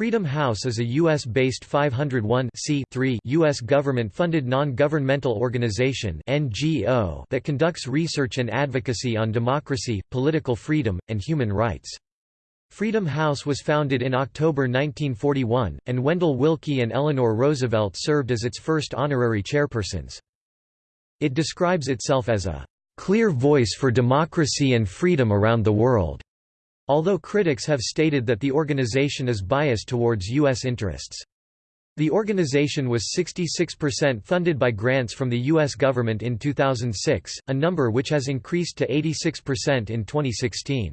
Freedom House is a U.S.-based 501 U.S. government-funded non-governmental organization (NGO) that conducts research and advocacy on democracy, political freedom, and human rights. Freedom House was founded in October 1941, and Wendell Willkie and Eleanor Roosevelt served as its first honorary chairpersons. It describes itself as a clear voice for democracy and freedom around the world. Although critics have stated that the organization is biased towards U.S. interests. The organization was 66% funded by grants from the U.S. government in 2006, a number which has increased to 86% in 2016.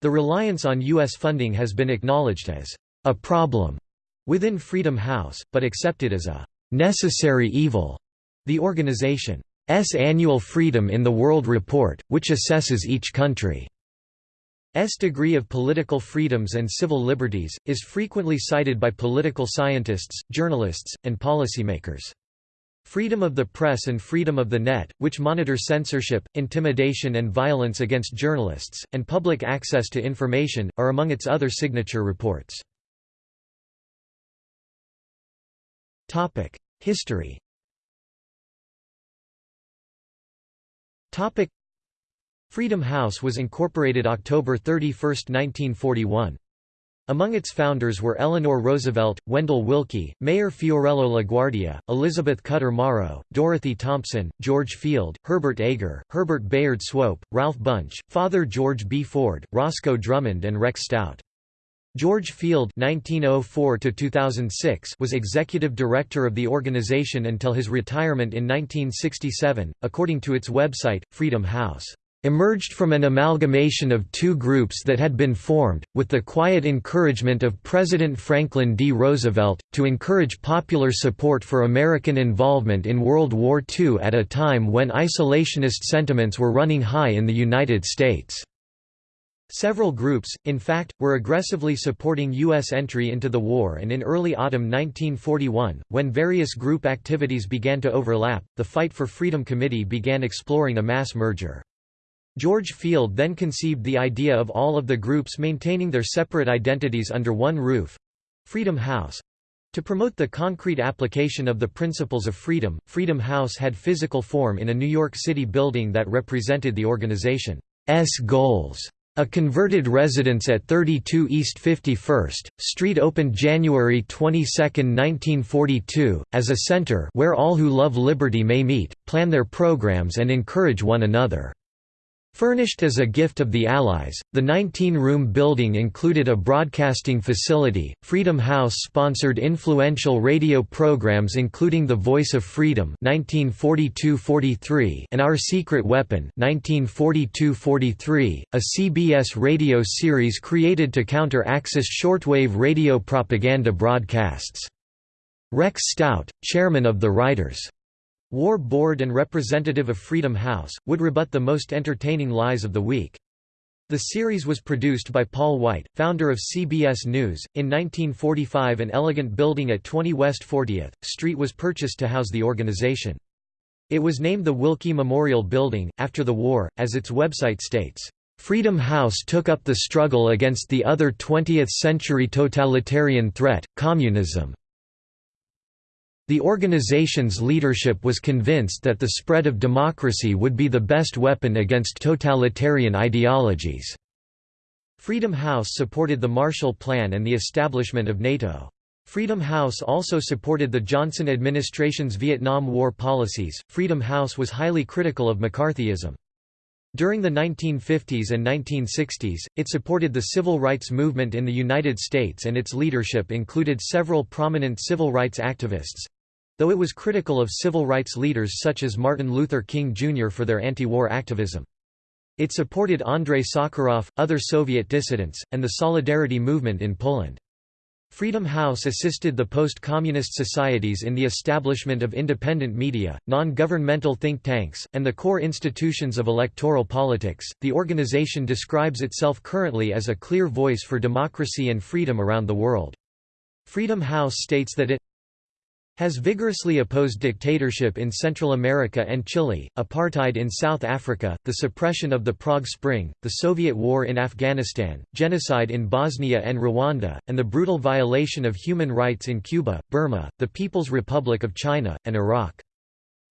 The reliance on U.S. funding has been acknowledged as a problem within Freedom House, but accepted as a necessary evil. The organization's annual Freedom in the World report, which assesses each country S degree of political freedoms and civil liberties, is frequently cited by political scientists, journalists, and policymakers. Freedom of the press and freedom of the net, which monitor censorship, intimidation and violence against journalists, and public access to information, are among its other signature reports. History Freedom House was incorporated October 31, 1941. Among its founders were Eleanor Roosevelt, Wendell Willkie, Mayor Fiorello LaGuardia, Elizabeth Cutter Morrow, Dorothy Thompson, George Field, Herbert Agar, Herbert Bayard Swope, Ralph Bunche, Father George B. Ford, Roscoe Drummond and Rex Stout. George Field (1904–2006) was executive director of the organization until his retirement in 1967, according to its website, Freedom House emerged from an amalgamation of two groups that had been formed, with the quiet encouragement of President Franklin D. Roosevelt, to encourage popular support for American involvement in World War II at a time when isolationist sentiments were running high in the United States. Several groups, in fact, were aggressively supporting U.S. entry into the war and in early autumn 1941, when various group activities began to overlap, the Fight for Freedom Committee began exploring a mass merger. George Field then conceived the idea of all of the groups maintaining their separate identities under one roof—Freedom House. To promote the concrete application of the principles of freedom, Freedom House had physical form in a New York City building that represented the organization's goals. A converted residence at 32 East 51st Street opened January 22, 1942, as a center where all who love liberty may meet, plan their programs and encourage one another. Furnished as a gift of the Allies, the 19-room building included a broadcasting facility. Freedom House sponsored influential radio programs including The Voice of Freedom (1942–43) and Our Secret Weapon (1942–43), a CBS radio series created to counter Axis shortwave radio propaganda broadcasts. Rex Stout, chairman of the Writers' War Board and representative of Freedom House, would rebut the most entertaining lies of the week. The series was produced by Paul White, founder of CBS News. In 1945, an elegant building at 20 West 40th Street was purchased to house the organization. It was named the Willkie Memorial Building, after the war, as its website states. Freedom House took up the struggle against the other 20th-century totalitarian threat, communism. The organization's leadership was convinced that the spread of democracy would be the best weapon against totalitarian ideologies. Freedom House supported the Marshall Plan and the establishment of NATO. Freedom House also supported the Johnson administration's Vietnam War policies. Freedom House was highly critical of McCarthyism. During the 1950s and 1960s, it supported the civil rights movement in the United States and its leadership included several prominent civil rights activists, though it was critical of civil rights leaders such as Martin Luther King Jr. for their anti-war activism. It supported Andrei Sakharov, other Soviet dissidents, and the Solidarity movement in Poland. Freedom House assisted the post-communist societies in the establishment of independent media, non-governmental think tanks, and the core institutions of electoral politics. The organization describes itself currently as a clear voice for democracy and freedom around the world. Freedom House states that it Has vigorously opposed dictatorship in Central America and Chile, apartheid in South Africa, the suppression of the Prague Spring, the Soviet war in Afghanistan, genocide in Bosnia and Rwanda, and the brutal violation of human rights in Cuba, Burma, the People's Republic of China, and Iraq.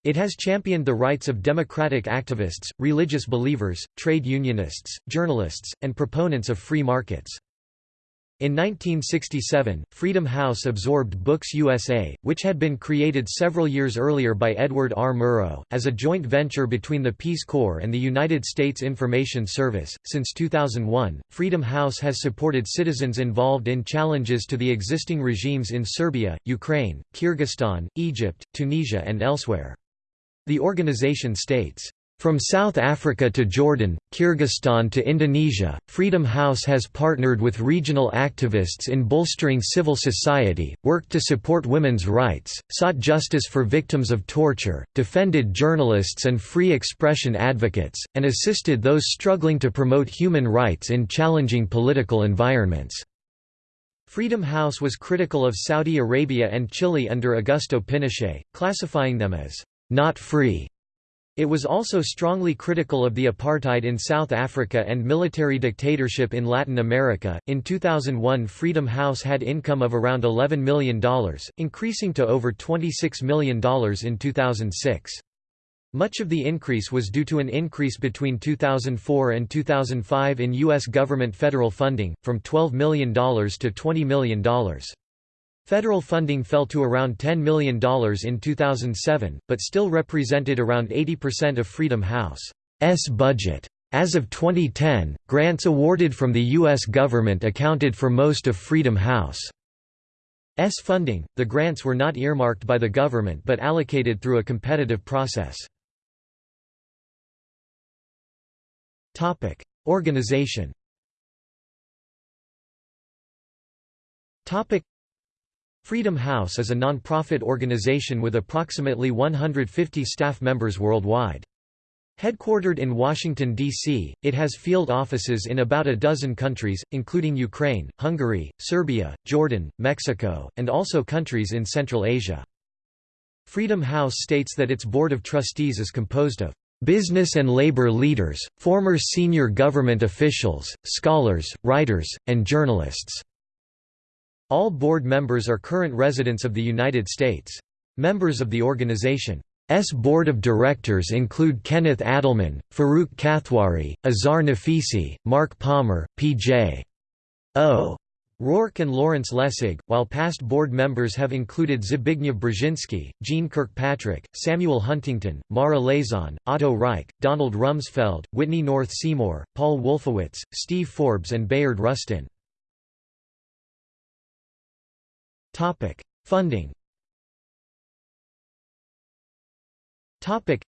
It has championed the rights of democratic activists, religious believers, trade unionists, journalists, and proponents of free markets. In 1967, Freedom House absorbed Books USA, which had been created several years earlier by Edward R. Murrow, as a joint venture between the Peace Corps and the United States Information Service. Since 2001, Freedom House has supported citizens involved in challenges to the existing regimes in Serbia, Ukraine, Kyrgyzstan, Egypt, Tunisia, and elsewhere. The organization states, from South Africa to Jordan, Kyrgyzstan to Indonesia, Freedom House has partnered with regional activists in bolstering civil society, worked to support women's rights, sought justice for victims of torture, defended journalists and free expression advocates, and assisted those struggling to promote human rights in challenging political environments. Freedom House was critical of Saudi Arabia and Chile under Augusto Pinochet, classifying them as not free it was also strongly critical of the apartheid in South Africa and military dictatorship in Latin America. In 2001, Freedom House had income of around $11 million, increasing to over $26 million in 2006. Much of the increase was due to an increase between 2004 and 2005 in U.S. government federal funding, from $12 million to $20 million. Federal funding fell to around $10 million in 2007, but still represented around 80% of Freedom House's budget. As of 2010, grants awarded from the U.S. government accounted for most of Freedom House's funding. The grants were not earmarked by the government but allocated through a competitive process. Organization Freedom House is a non-profit organization with approximately 150 staff members worldwide. Headquartered in Washington, D.C., it has field offices in about a dozen countries, including Ukraine, Hungary, Serbia, Jordan, Mexico, and also countries in Central Asia. Freedom House states that its board of trustees is composed of business and labor leaders, former senior government officials, scholars, writers, and journalists. All board members are current residents of the United States. Members of the organization's board of directors include Kenneth Adelman, Farooq Kathwari, Azar Nafisi, Mark Palmer, P.J. O. Rourke and Lawrence Lessig, while past board members have included Zbigniew Brzezinski, Jeane Kirkpatrick, Samuel Huntington, Mara Liasson, Otto Reich, Donald Rumsfeld, Whitney North Seymour, Paul Wolfowitz, Steve Forbes and Bayard Rustin. Topic: Funding. Topic: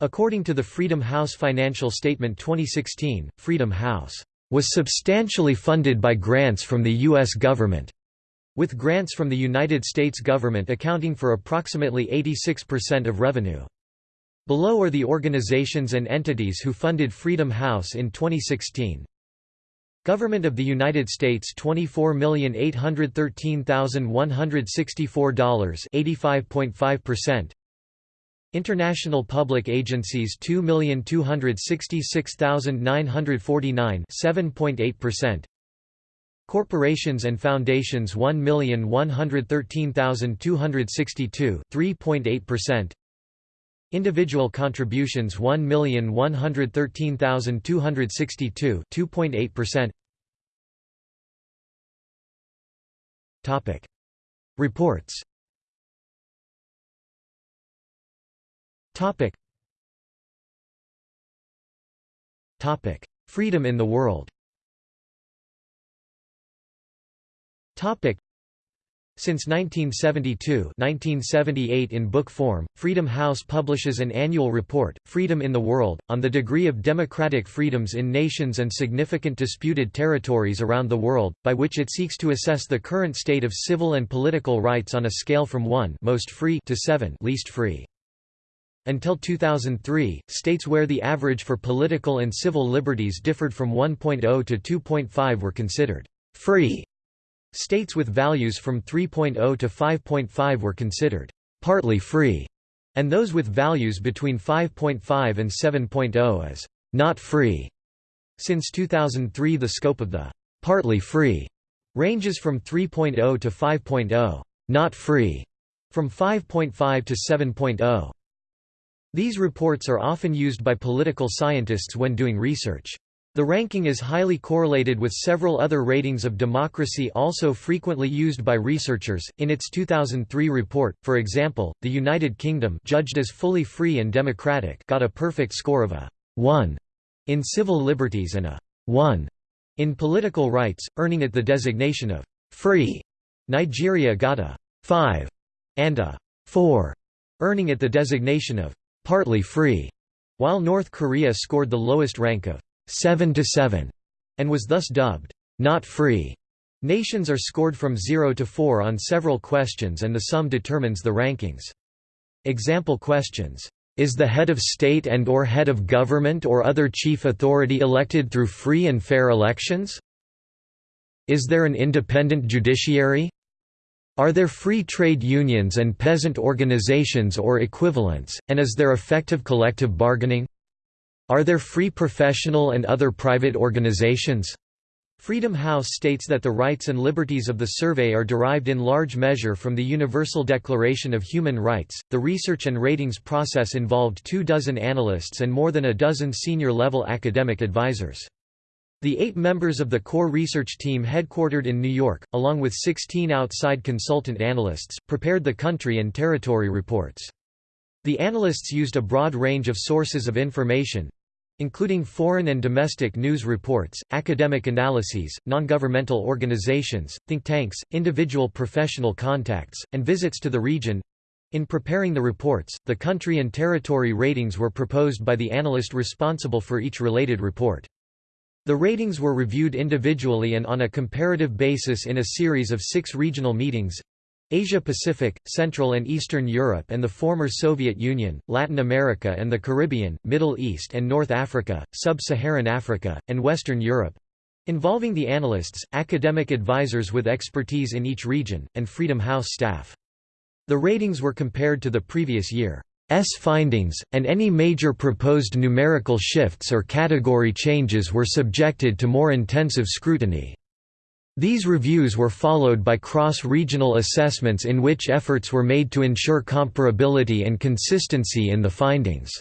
According to the Freedom House Financial Statement 2016, Freedom House was substantially funded by grants from the U.S. government, with grants from the United States government accounting for approximately 86% of revenue. Below are the organizations and entities who funded Freedom House in 2016. Government of the United States $24,813,164 85.5% International public agencies 2,266,949 7.8% Corporations and foundations 1,113,262 3.8% Individual contributions 1,113,262 2.8%. Topic. Reports. Topic. Topic. Freedom in the world. Topic. Since 1972 1978 in book form, Freedom House publishes an annual report, Freedom in the World, on the degree of democratic freedoms in nations and significant disputed territories around the world, by which it seeks to assess the current state of civil and political rights on a scale from 1 most free to 7 least free. Until 2003, states where the average for political and civil liberties differed from 1.0 to 2.5 were considered free States with values from 3.0 to 5.5 were considered partly free, and those with values between 5.5 and 7.0 as not free. Since 2003 the scope of the partly free ranges from 3.0 to 5.0, not free, from 5.5 to 7.0. These reports are often used by political scientists when doing research. The ranking is highly correlated with several other ratings of democracy also frequently used by researchers. In its 2003 report, for example, the United Kingdom, judged as fully free and democratic, got a perfect score of a 1 in civil liberties and a 1 in political rights, earning it the designation of free. Nigeria got a 5 and a 4, earning it the designation of partly free, while North Korea scored the lowest rank of 7 to 7 and was thus dubbed not free. Nations are scored from 0 to 4 on several questions and the sum determines the rankings. Example questions is the head of state and or head of government or other chief authority elected through free and fair elections? Is there an independent judiciary? Are there free trade unions and peasant organizations or equivalents, and is there effective collective bargaining? Are there free professional and other private organizations? Freedom House states that the rights and liberties of the survey are derived in large measure from the Universal Declaration of Human Rights. The research and ratings process involved two dozen analysts and more than a dozen senior level academic advisors. The eight members of the core research team headquartered in New York, along with 16 outside consultant analysts, prepared the country and territory reports. The analysts used a broad range of sources of information, including foreign and domestic news reports, academic analyses, non-governmental organizations, think tanks, individual professional contacts, and visits to the region. In preparing the reports, the country and territory ratings were proposed by the analyst responsible for each related report. The ratings were reviewed individually and on a comparative basis in a series of six regional meetings, Asia-Pacific, Central and Eastern Europe and the former Soviet Union, Latin America and the Caribbean, Middle East and North Africa, Sub-Saharan Africa, and Western Europe involving the analysts, academic advisors with expertise in each region, and Freedom House staff. The ratings were compared to the previous year's findings, and any major proposed numerical shifts or category changes were subjected to more intensive scrutiny. These reviews were followed by cross-regional assessments in which efforts were made to ensure comparability and consistency in the findings.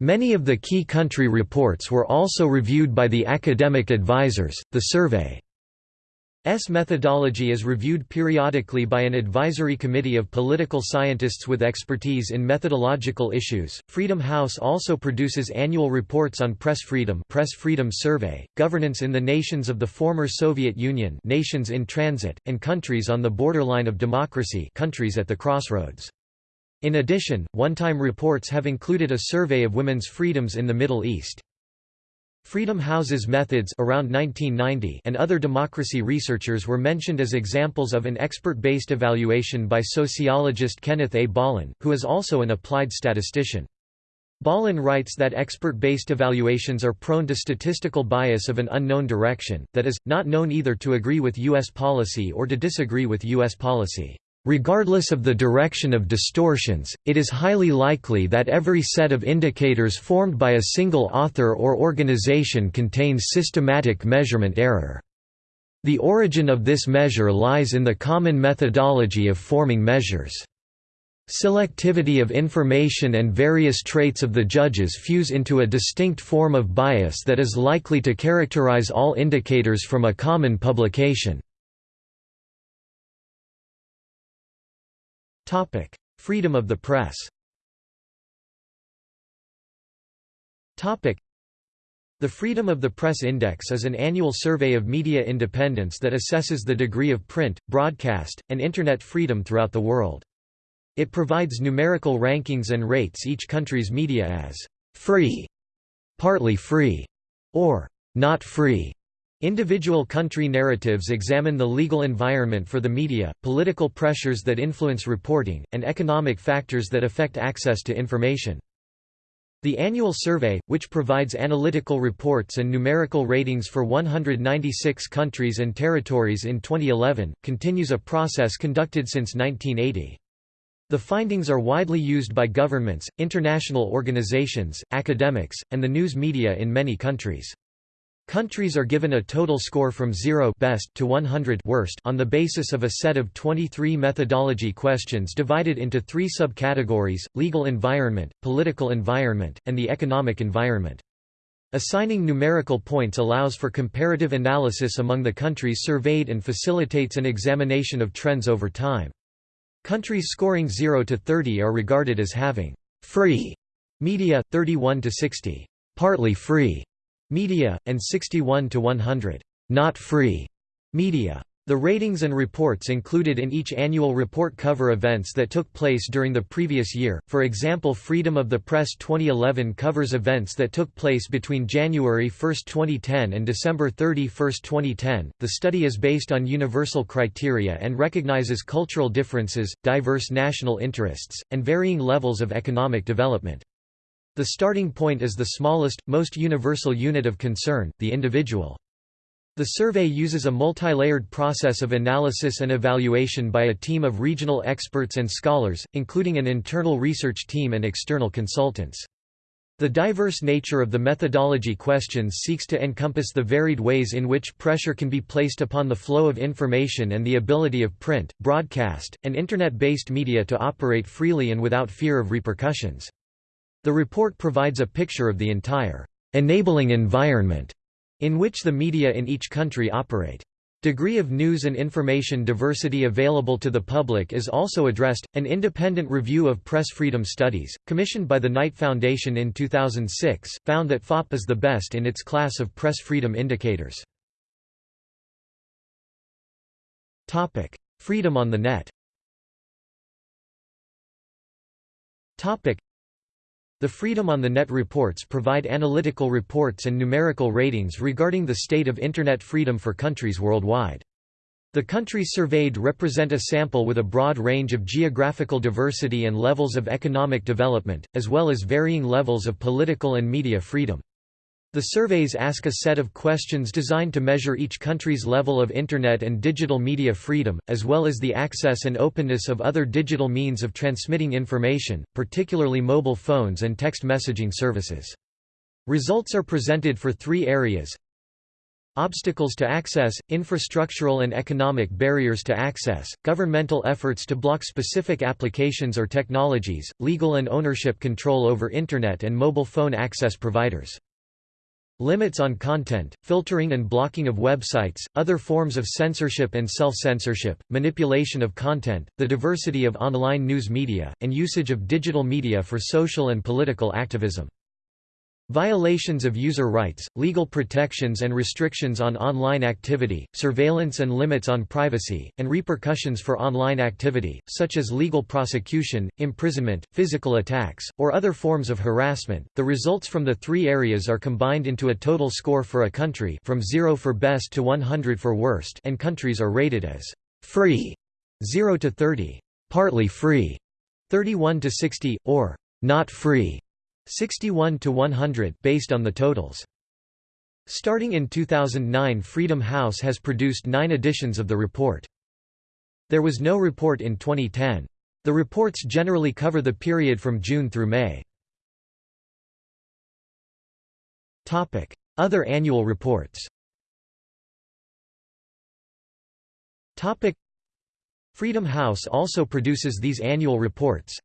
Many of the key country reports were also reviewed by the academic advisors. The survey S methodology is reviewed periodically by an advisory committee of political scientists with expertise in methodological issues. Freedom House also produces annual reports on press freedom, Press Freedom Survey, governance in the nations of the former Soviet Union, nations in transit, and countries on the borderline of democracy, countries at the crossroads. In addition, one-time reports have included a survey of women's freedoms in the Middle East. Freedom House's methods around 1990 and other democracy researchers were mentioned as examples of an expert-based evaluation by sociologist Kenneth A. Bollen, who is also an applied statistician. Bollen writes that expert-based evaluations are prone to statistical bias of an unknown direction, that is, not known either to agree with U.S. policy or to disagree with U.S. policy. Regardless of the direction of distortions, it is highly likely that every set of indicators formed by a single author or organization contains systematic measurement error. The origin of this measure lies in the common methodology of forming measures. Selectivity of information and various traits of the judges fuse into a distinct form of bias that is likely to characterize all indicators from a common publication. Topic: Freedom of the press. Topic: The Freedom of the Press Index is an annual survey of media independence that assesses the degree of print, broadcast, and internet freedom throughout the world. It provides numerical rankings and rates each country's media as free, partly free, or not free. Individual country narratives examine the legal environment for the media, political pressures that influence reporting, and economic factors that affect access to information. The annual survey, which provides analytical reports and numerical ratings for 196 countries and territories in 2011, continues a process conducted since 1980. The findings are widely used by governments, international organizations, academics, and the news media in many countries. Countries are given a total score from 0 best to 100 worst on the basis of a set of 23 methodology questions divided into three subcategories, legal environment, political environment, and the economic environment. Assigning numerical points allows for comparative analysis among the countries surveyed and facilitates an examination of trends over time. Countries scoring 0 to 30 are regarded as having free media, 31 to 60, partly free media, and 61 to 100 not free media. The ratings and reports included in each annual report cover events that took place during the previous year, for example Freedom of the Press 2011 covers events that took place between January 1, 2010 and December 31, 2010. The study is based on universal criteria and recognizes cultural differences, diverse national interests, and varying levels of economic development. The starting point is the smallest, most universal unit of concern, the individual. The survey uses a multi-layered process of analysis and evaluation by a team of regional experts and scholars, including an internal research team and external consultants. The diverse nature of the methodology questions seeks to encompass the varied ways in which pressure can be placed upon the flow of information and the ability of print, broadcast, and Internet-based media to operate freely and without fear of repercussions. The report provides a picture of the entire enabling environment in which the media in each country operate. Degree of news and information diversity available to the public is also addressed. An independent review of press freedom studies, commissioned by the Knight Foundation in 2006, found that FOP is the best in its class of press freedom indicators. Topic: Freedom on the net. Topic: the Freedom on the Net reports provide analytical reports and numerical ratings regarding the state of Internet freedom for countries worldwide. The countries surveyed represent a sample with a broad range of geographical diversity and levels of economic development, as well as varying levels of political and media freedom. The surveys ask a set of questions designed to measure each country's level of Internet and digital media freedom, as well as the access and openness of other digital means of transmitting information, particularly mobile phones and text messaging services. Results are presented for three areas Obstacles to access, infrastructural and economic barriers to access, governmental efforts to block specific applications or technologies, legal and ownership control over Internet and mobile phone access providers. Limits on content, filtering and blocking of websites, other forms of censorship and self-censorship, manipulation of content, the diversity of online news media, and usage of digital media for social and political activism. Violations of user rights, legal protections and restrictions on online activity, surveillance and limits on privacy, and repercussions for online activity, such as legal prosecution, imprisonment, physical attacks, or other forms of harassment. The results from the three areas are combined into a total score for a country from 0 for best to 100 for worst and countries are rated as free 0 to 30, partly free 31 to 60, or not free 61 to 100 based on the totals. Starting in 2009 Freedom House has produced nine editions of the report. There was no report in 2010. The reports generally cover the period from June through May. Other annual reports Freedom House also produces these annual reports.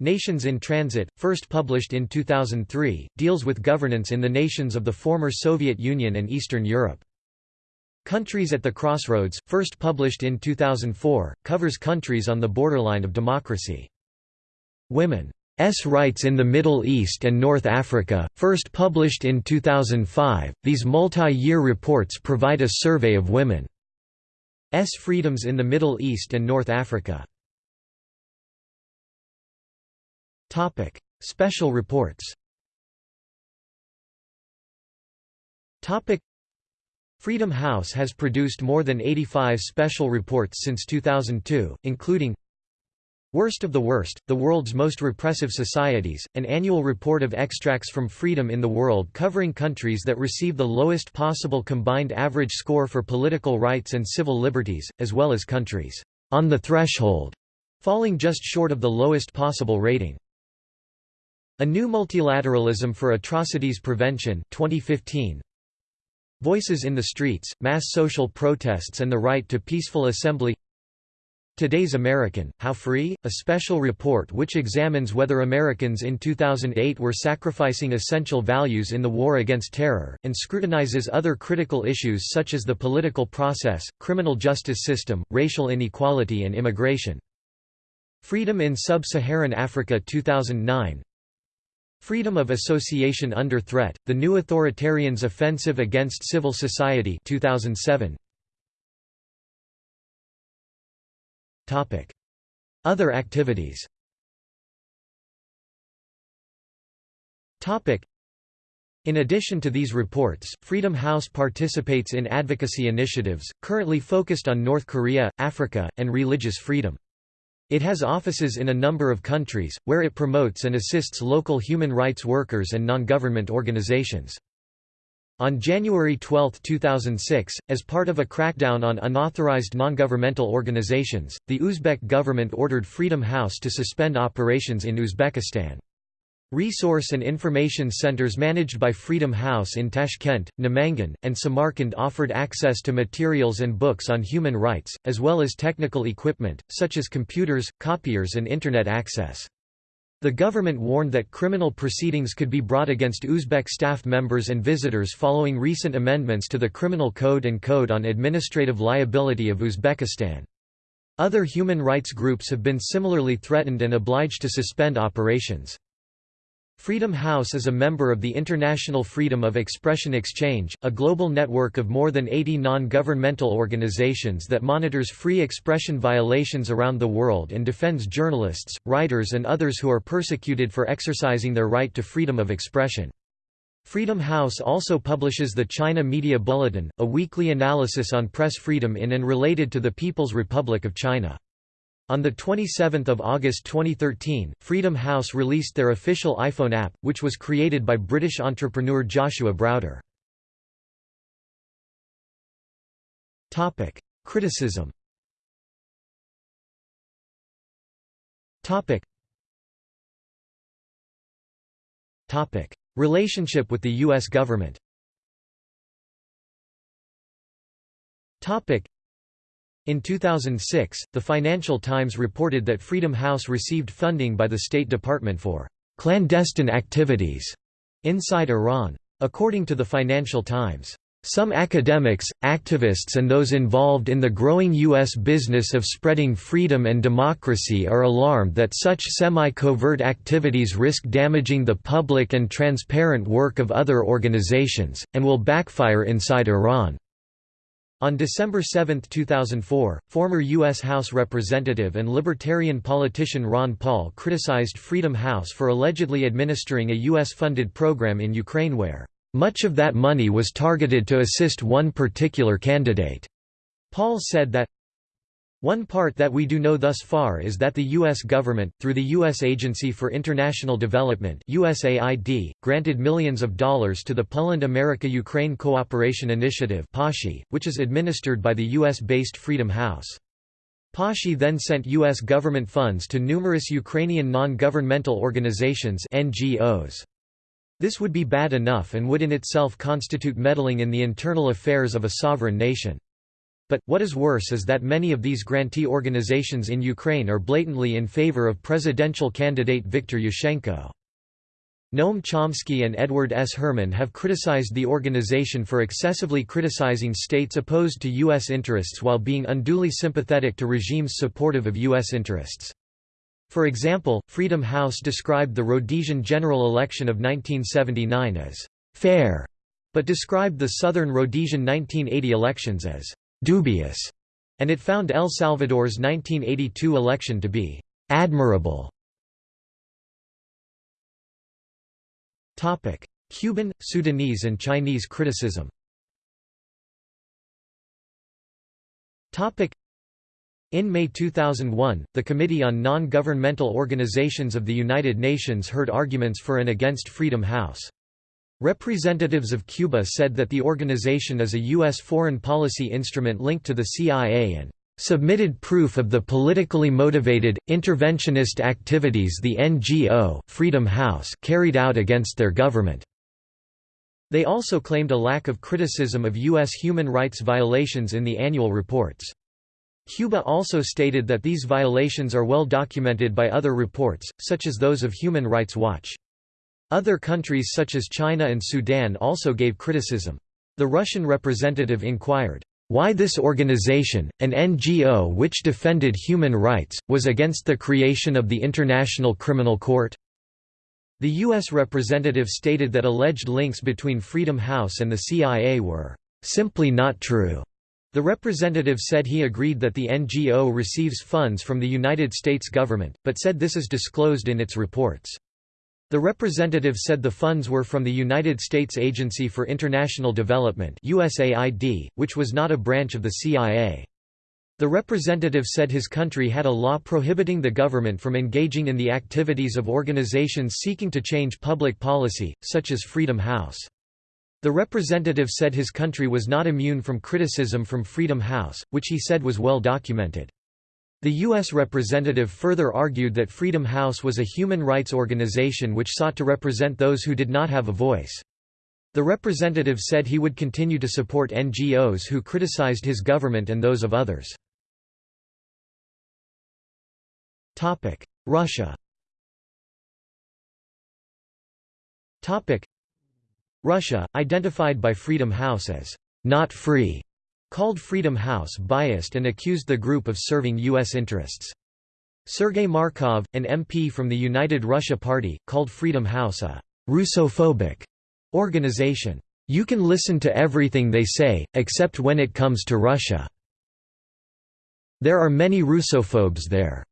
Nations in Transit, first published in 2003, deals with governance in the nations of the former Soviet Union and Eastern Europe. Countries at the Crossroads, first published in 2004, covers countries on the borderline of democracy. Women's Rights in the Middle East and North Africa, first published in 2005, these multi-year reports provide a survey of women's freedoms in the Middle East and North Africa. Topic: Special reports. Topic: Freedom House has produced more than 85 special reports since 2002, including Worst of the Worst, The World's Most Repressive Societies, an annual report of extracts from freedom in the world covering countries that receive the lowest possible combined average score for political rights and civil liberties, as well as countries on the threshold, falling just short of the lowest possible rating. A New Multilateralism for Atrocities Prevention 2015. Voices in the Streets, Mass Social Protests and the Right to Peaceful Assembly Today's American, How Free? A special report which examines whether Americans in 2008 were sacrificing essential values in the war against terror, and scrutinizes other critical issues such as the political process, criminal justice system, racial inequality and immigration. Freedom in Sub-Saharan Africa 2009 Freedom of Association Under Threat, The New Authoritarians' Offensive Against Civil Society 2007. Other activities in addition to these reports, Freedom House participates in advocacy initiatives, currently focused on North Korea, Africa, and religious freedom. It has offices in a number of countries, where it promotes and assists local human rights workers and non-government organizations. On January 12, 2006, as part of a crackdown on unauthorized non-governmental organizations, the Uzbek government ordered Freedom House to suspend operations in Uzbekistan. Resource and information centers managed by Freedom House in Tashkent, Namangan, and Samarkand offered access to materials and books on human rights, as well as technical equipment, such as computers, copiers and Internet access. The government warned that criminal proceedings could be brought against Uzbek staff members and visitors following recent amendments to the Criminal Code and Code on Administrative Liability of Uzbekistan. Other human rights groups have been similarly threatened and obliged to suspend operations. Freedom House is a member of the International Freedom of Expression Exchange, a global network of more than 80 non-governmental organizations that monitors free expression violations around the world and defends journalists, writers and others who are persecuted for exercising their right to freedom of expression. Freedom House also publishes the China Media Bulletin, a weekly analysis on press freedom in and related to the People's Republic of China. On 27 August 2013, Freedom House released their official iPhone app, which was created by British entrepreneur Joshua Browder. Criticism Relationship with the U.S. government in 2006, the Financial Times reported that Freedom House received funding by the State Department for clandestine activities inside Iran. According to the Financial Times, some academics, activists and those involved in the growing U.S. business of spreading freedom and democracy are alarmed that such semi-covert activities risk damaging the public and transparent work of other organizations, and will backfire inside Iran. On December 7, 2004, former U.S. House Representative and Libertarian politician Ron Paul criticized Freedom House for allegedly administering a U.S.-funded program in Ukraine where, "...much of that money was targeted to assist one particular candidate." Paul said that, one part that we do know thus far is that the U.S. government, through the U.S. Agency for International Development USAID, granted millions of dollars to the Poland America-Ukraine Cooperation Initiative which is administered by the U.S.-based Freedom House. PASHI then sent U.S. government funds to numerous Ukrainian non-governmental organizations NGOs. This would be bad enough and would in itself constitute meddling in the internal affairs of a sovereign nation. But, what is worse is that many of these grantee organizations in Ukraine are blatantly in favor of presidential candidate Viktor Yushchenko. Noam Chomsky and Edward S. Herman have criticized the organization for excessively criticizing states opposed to U.S. interests while being unduly sympathetic to regimes supportive of U.S. interests. For example, Freedom House described the Rhodesian general election of 1979 as «fair», but described the Southern Rhodesian 1980 elections as dubious, and it found El Salvador's 1982 election to be admirable. Cuban, Sudanese and Chinese criticism In May 2001, the Committee on Non-Governmental Organizations of the United Nations heard arguments for and against Freedom House. Representatives of Cuba said that the organization is a U.S. foreign policy instrument linked to the CIA and submitted proof of the politically motivated, interventionist activities the NGO Freedom House carried out against their government. They also claimed a lack of criticism of U.S. human rights violations in the annual reports. Cuba also stated that these violations are well documented by other reports, such as those of Human Rights Watch. Other countries such as China and Sudan also gave criticism. The Russian representative inquired, why this organization, an NGO which defended human rights, was against the creation of the International Criminal Court? The U.S. representative stated that alleged links between Freedom House and the CIA were simply not true. The representative said he agreed that the NGO receives funds from the United States government, but said this is disclosed in its reports. The representative said the funds were from the United States Agency for International Development USAID, which was not a branch of the CIA. The representative said his country had a law prohibiting the government from engaging in the activities of organizations seeking to change public policy, such as Freedom House. The representative said his country was not immune from criticism from Freedom House, which he said was well documented. The U.S. representative further argued that Freedom House was a human rights organization which sought to represent those who did not have a voice. The representative said he would continue to support NGOs who criticized his government and those of others. Russia Russia, identified by Freedom House as not free, called Freedom House biased and accused the group of serving U.S. interests. Sergei Markov, an MP from the United Russia Party, called Freedom House a «Russophobic» organization. You can listen to everything they say, except when it comes to Russia. There are many Russophobes there.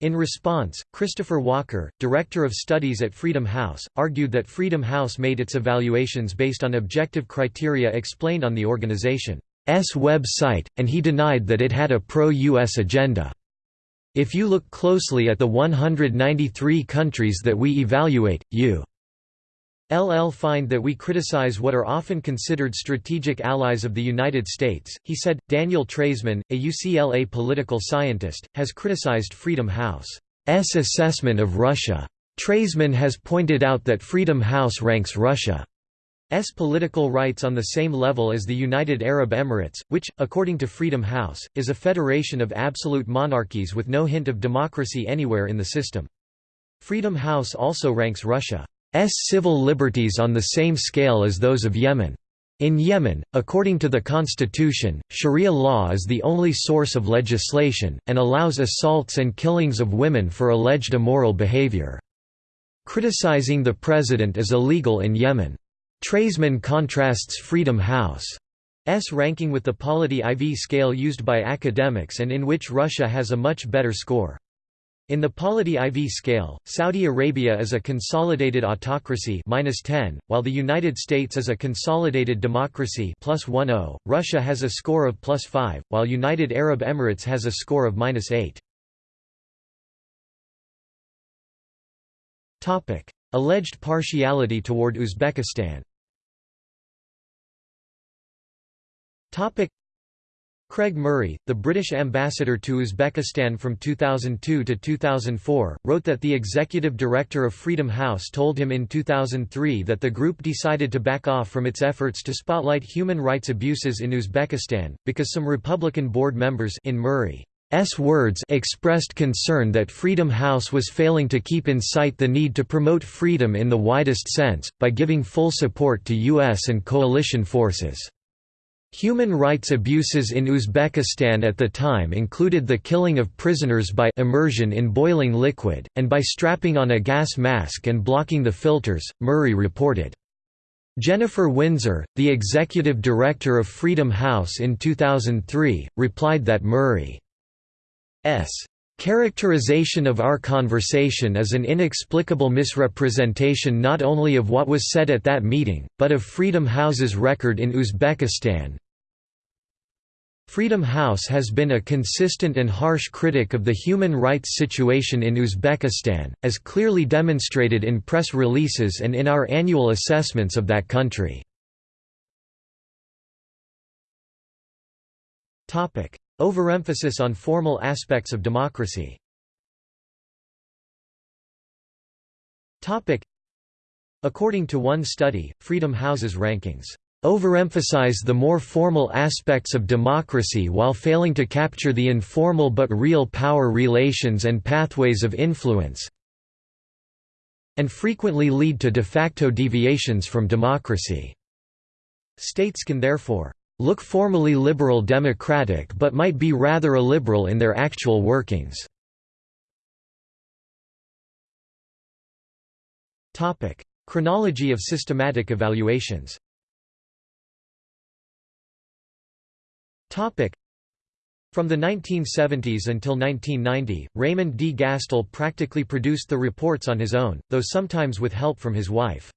In response, Christopher Walker, director of studies at Freedom House, argued that Freedom House made its evaluations based on objective criteria explained on the organization. S website, and he denied that it had a pro-US agenda. If you look closely at the 193 countries that we evaluate, you LL find that we criticize what are often considered strategic allies of the United States, he said. Daniel Treisman, a UCLA political scientist, has criticized Freedom House's assessment of Russia. Treisman has pointed out that Freedom House ranks Russia S political rights on the same level as the United Arab Emirates, which, according to Freedom House, is a federation of absolute monarchies with no hint of democracy anywhere in the system. Freedom House also ranks Russia's civil liberties on the same scale as those of Yemen. In Yemen, according to the constitution, Sharia law is the only source of legislation, and allows assaults and killings of women for alleged immoral behavior. Criticizing the president is illegal in Yemen. Treisman contrasts Freedom House's ranking with the Polity IV scale used by academics and in which Russia has a much better score. In the Polity IV scale, Saudi Arabia is a consolidated autocracy -10, while the United States is a consolidated democracy +10. Russia has a score of +5, while United Arab Emirates has a score of -8. Topic: Alleged partiality toward Uzbekistan. Craig Murray, the British ambassador to Uzbekistan from 2002 to 2004, wrote that the executive director of Freedom House told him in 2003 that the group decided to back off from its efforts to spotlight human rights abuses in Uzbekistan, because some Republican board members in Murray S. words expressed concern that Freedom House was failing to keep in sight the need to promote freedom in the widest sense, by giving full support to U.S. and coalition forces. Human rights abuses in Uzbekistan at the time included the killing of prisoners by immersion in boiling liquid, and by strapping on a gas mask and blocking the filters, Murray reported. Jennifer Windsor, the executive director of Freedom House in 2003, replied that Murray's Characterization of our conversation is an inexplicable misrepresentation not only of what was said at that meeting, but of Freedom House's record in Uzbekistan, Freedom House has been a consistent and harsh critic of the human rights situation in Uzbekistan, as clearly demonstrated in press releases and in our annual assessments of that country. Overemphasis on formal aspects of democracy. According to one study, Freedom House's rankings overemphasize the more formal aspects of democracy while failing to capture the informal but real power relations and pathways of influence and frequently lead to de facto deviations from democracy. States can therefore look formally liberal democratic but might be rather illiberal in their actual workings. Chronology of systematic evaluations From the 1970s until 1990, Raymond D. Gastil practically produced the reports on his own, though sometimes with help from his wife.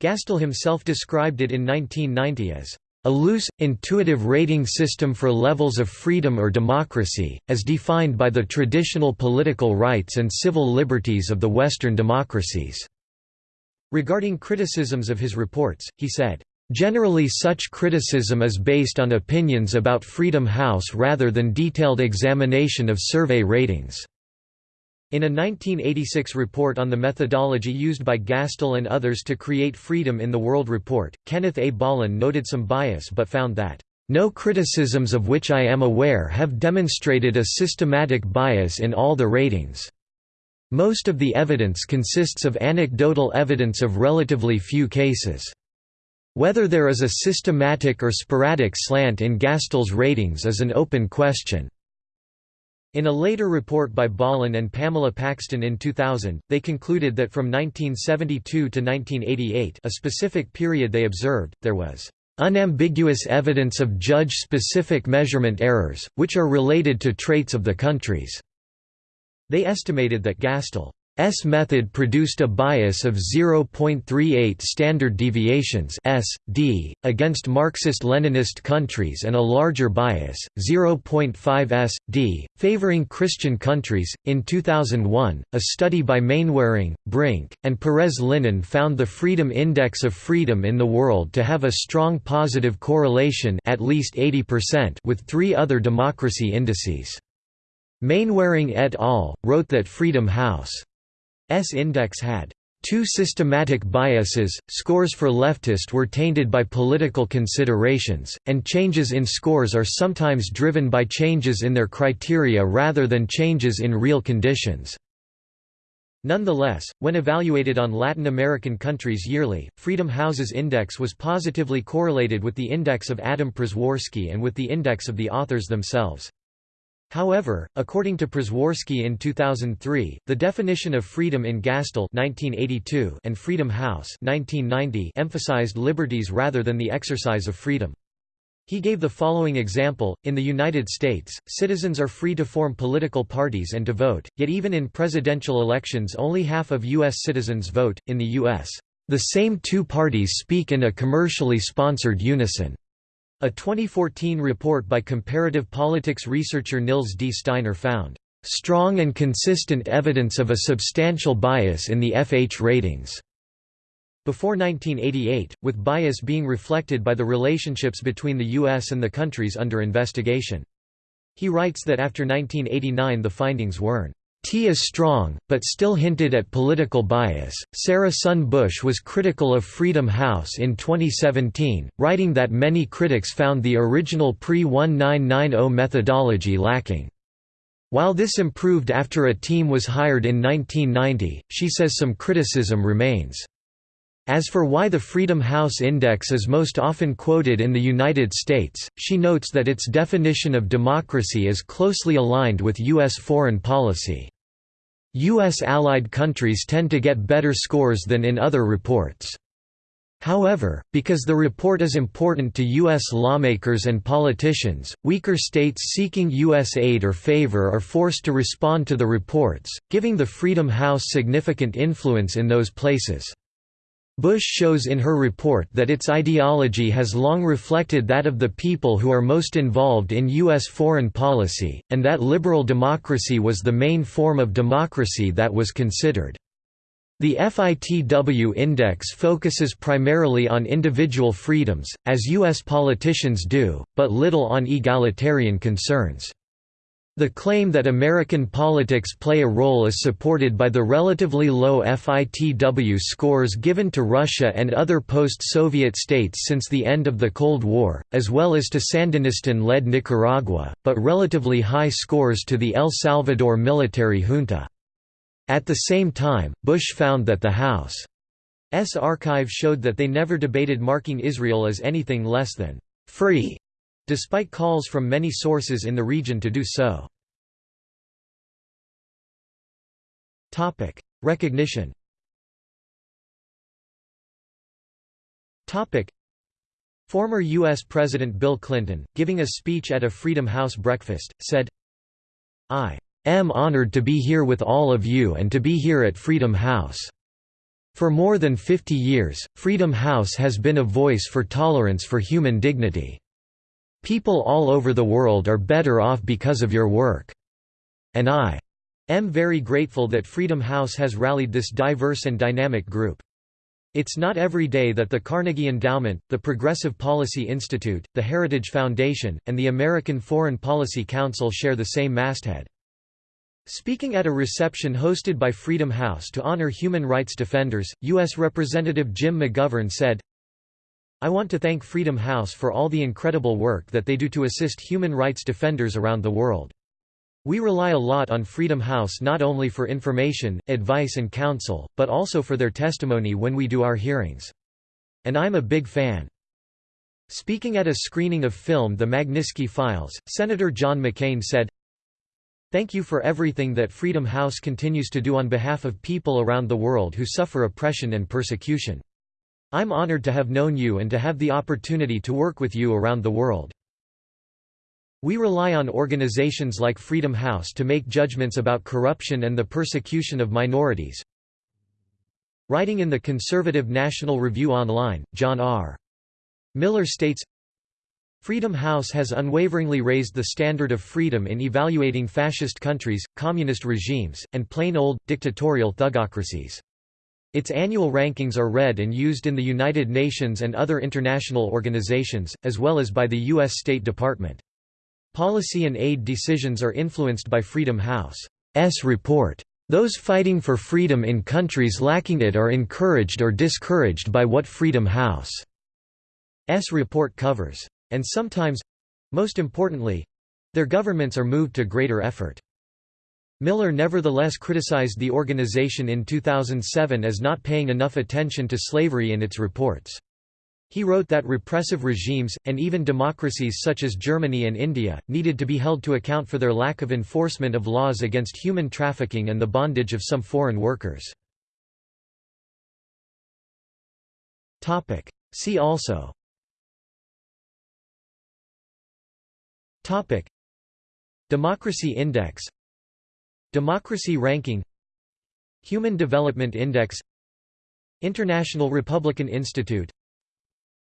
Gastil himself described it in 1990 as a loose, intuitive rating system for levels of freedom or democracy, as defined by the traditional political rights and civil liberties of the Western democracies." Regarding criticisms of his reports, he said, Generally such criticism is based on opinions about Freedom House rather than detailed examination of survey ratings. In a 1986 report on the methodology used by Gastil and others to create Freedom in the World report, Kenneth A. Bollen noted some bias but found that, "...no criticisms of which I am aware have demonstrated a systematic bias in all the ratings. Most of the evidence consists of anecdotal evidence of relatively few cases." Whether there is a systematic or sporadic slant in Gastil's ratings is an open question. In a later report by Bollen and Pamela Paxton in 2000, they concluded that from 1972 to 1988 a specific period they observed, there was unambiguous evidence of judge-specific measurement errors, which are related to traits of the countries." They estimated that Gastil S method produced a bias of 0.38 standard deviations S, D, against Marxist-Leninist countries and a larger bias, 0.5 S, D, favoring Christian countries. In 2001, a study by Mainwaring, Brink, and Pérez Liñán found the Freedom Index of Freedom in the World to have a strong positive correlation at least 80% with three other democracy indices. Mainwaring et al. wrote that Freedom House S index had two systematic biases, scores for leftist were tainted by political considerations, and changes in scores are sometimes driven by changes in their criteria rather than changes in real conditions. Nonetheless, when evaluated on Latin American countries yearly, Freedom House's index was positively correlated with the index of Adam Przeworski and with the index of the authors themselves. However, according to Przeworski in 2003, the definition of freedom in Gastil 1982 and Freedom House 1990 emphasized liberties rather than the exercise of freedom. He gave the following example, in the United States, citizens are free to form political parties and to vote, yet even in presidential elections only half of U.S. citizens vote. In the U.S., the same two parties speak in a commercially sponsored unison. A 2014 report by comparative politics researcher Nils D. Steiner found, "...strong and consistent evidence of a substantial bias in the FH ratings." Before 1988, with bias being reflected by the relationships between the U.S. and the countries under investigation. He writes that after 1989 the findings weren't T is strong, but still hinted at political bias. Sarah Sun Bush was critical of Freedom House in 2017, writing that many critics found the original pre 1990 methodology lacking. While this improved after a team was hired in 1990, she says some criticism remains. As for why the Freedom House Index is most often quoted in the United States, she notes that its definition of democracy is closely aligned with U.S. foreign policy. U.S. allied countries tend to get better scores than in other reports. However, because the report is important to U.S. lawmakers and politicians, weaker states seeking U.S. aid or favor are forced to respond to the reports, giving the Freedom House significant influence in those places. Bush shows in her report that its ideology has long reflected that of the people who are most involved in U.S. foreign policy, and that liberal democracy was the main form of democracy that was considered. The FITW index focuses primarily on individual freedoms, as U.S. politicians do, but little on egalitarian concerns. The claim that American politics play a role is supported by the relatively low FITW scores given to Russia and other post-Soviet states since the end of the Cold War, as well as to Sandinista-led Nicaragua, but relatively high scores to the El Salvador military junta. At the same time, Bush found that the House's archive showed that they never debated marking Israel as anything less than «free» despite calls from many sources in the region to do so. Recognition Former U.S. President Bill Clinton, giving a speech at a Freedom House breakfast, said, I am honored to be here with all of you and to be here at Freedom House. For more than 50 years, Freedom House has been a voice for tolerance for human dignity. People all over the world are better off because of your work. And I am very grateful that Freedom House has rallied this diverse and dynamic group. It's not every day that the Carnegie Endowment, the Progressive Policy Institute, the Heritage Foundation, and the American Foreign Policy Council share the same masthead. Speaking at a reception hosted by Freedom House to honor human rights defenders, U.S. Representative Jim McGovern said, I want to thank Freedom House for all the incredible work that they do to assist human rights defenders around the world. We rely a lot on Freedom House not only for information, advice and counsel, but also for their testimony when we do our hearings. And I'm a big fan. Speaking at a screening of film The Magnitsky Files, Senator John McCain said, Thank you for everything that Freedom House continues to do on behalf of people around the world who suffer oppression and persecution. I'm honored to have known you and to have the opportunity to work with you around the world. We rely on organizations like Freedom House to make judgments about corruption and the persecution of minorities. Writing in the conservative National Review Online, John R. Miller states, Freedom House has unwaveringly raised the standard of freedom in evaluating fascist countries, communist regimes, and plain old, dictatorial thugocracies. Its annual rankings are read and used in the United Nations and other international organizations, as well as by the U.S. State Department. Policy and aid decisions are influenced by Freedom House's report. Those fighting for freedom in countries lacking it are encouraged or discouraged by what Freedom House's report covers. And sometimes—most importantly—their governments are moved to greater effort. Miller nevertheless criticized the organization in 2007 as not paying enough attention to slavery in its reports. He wrote that repressive regimes, and even democracies such as Germany and India, needed to be held to account for their lack of enforcement of laws against human trafficking and the bondage of some foreign workers. See also Democracy Index Democracy Ranking Human Development Index International Republican Institute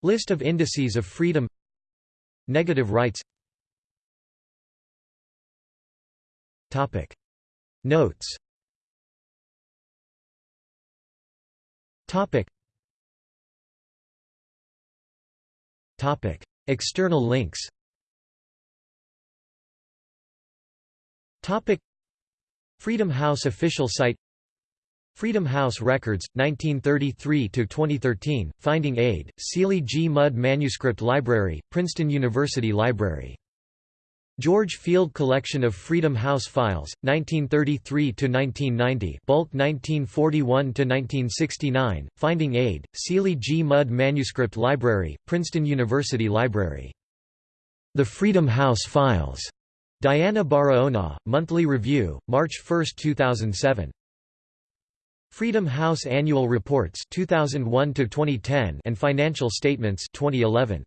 List of indices of freedom Negative rights. Topic. Notes. Topic. Topic. External links. Topic Freedom House official site Freedom House Records, 1933–2013, Finding Aid, Seeley G. Mudd Manuscript Library, Princeton University Library. George Field Collection of Freedom House Files, 1933–1990 bulk 1941–1969, Finding Aid, Seeley G. Mudd Manuscript Library, Princeton University Library. The Freedom House Files Diana Barahona, Monthly Review, March 1, 2007. Freedom House Annual Reports 2001 to 2010 and Financial Statements 2011.